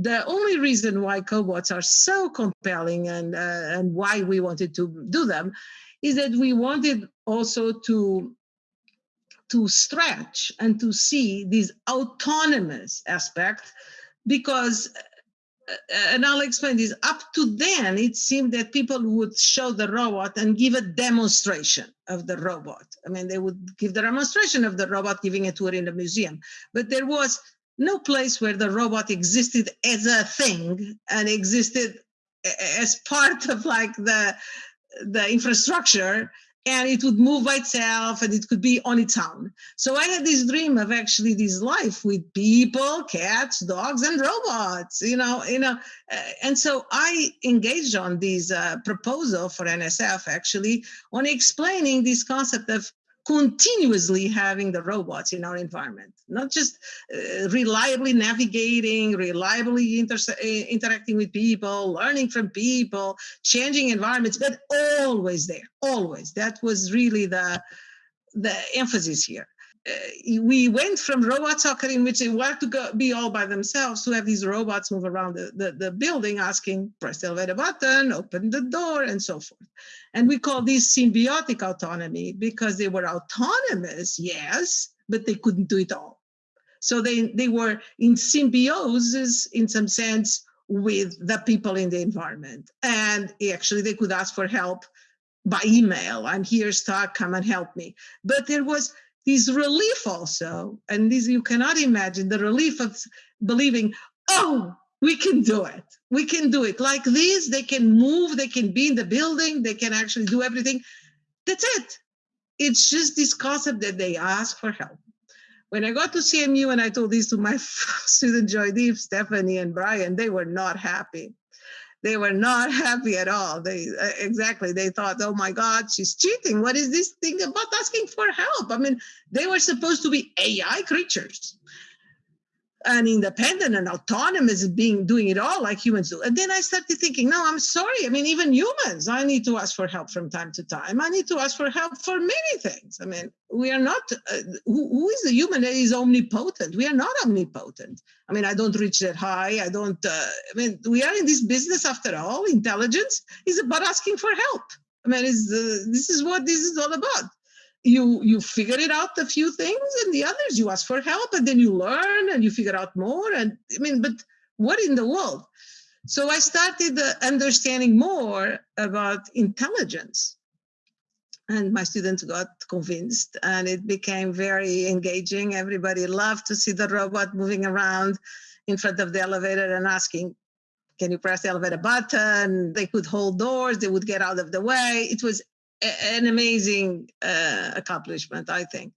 the only reason why cobots are so compelling and uh, and why we wanted to do them is that we wanted also to to stretch and to see this autonomous aspect because uh, and I'll explain this. Up to then, it seemed that people would show the robot and give a demonstration of the robot. I mean, they would give the demonstration of the robot, giving a tour in the museum. But there was no place where the robot existed as a thing and existed as part of like the the infrastructure and it would move by itself and it could be on its own. So I had this dream of actually this life with people, cats, dogs, and robots, you know, you know. Uh, and so I engaged on this uh, proposal for NSF actually on explaining this concept of continuously having the robots in our environment, not just uh, reliably navigating, reliably inter uh, interacting with people, learning from people, changing environments, but always there, always. That was really the, the emphasis here. Uh, we went from robot soccer in which they were to go, be all by themselves to have these robots move around the, the, the, building asking press the elevator button open the door and so forth. And we call this symbiotic autonomy because they were autonomous yes but they couldn't do it all. So they they were in symbiosis in some sense with the people in the environment. And actually they could ask for help by email. I'm here stuck come and help me. But there was this relief also, and this you cannot imagine the relief of believing, oh, we can do it. We can do it. Like this, they can move, they can be in the building, they can actually do everything. That's it. It's just this concept that they ask for help. When I got to CMU and I told this to my student Joydeep, Stephanie, and Brian, they were not happy they were not happy at all. They uh, exactly they thought, oh my God, she's cheating. What is this thing about asking for help? I mean, they were supposed to be AI creatures and independent and autonomous being doing it all like humans do. And then i started thinking no i'm sorry. I mean even humans i need to ask for help from time to time. I need to ask for help for many things. I mean we are not uh, who, who is the human that is omnipotent? We are not omnipotent. I mean i don't reach that high. I don't uh, i mean we are in this business after all. Intelligence is about asking for help. I mean is uh, this is what this is all about you you figure it out a few things and the others you ask for help and then you learn and you figure out more and i mean but what in the world? So i started uh, understanding more about intelligence. And my students got convinced and it became very engaging. Everybody loved to see the robot moving around in front of the elevator and asking can you press the elevator button? They could hold doors they would get out of the way. It was an amazing uh, accomplishment, I think.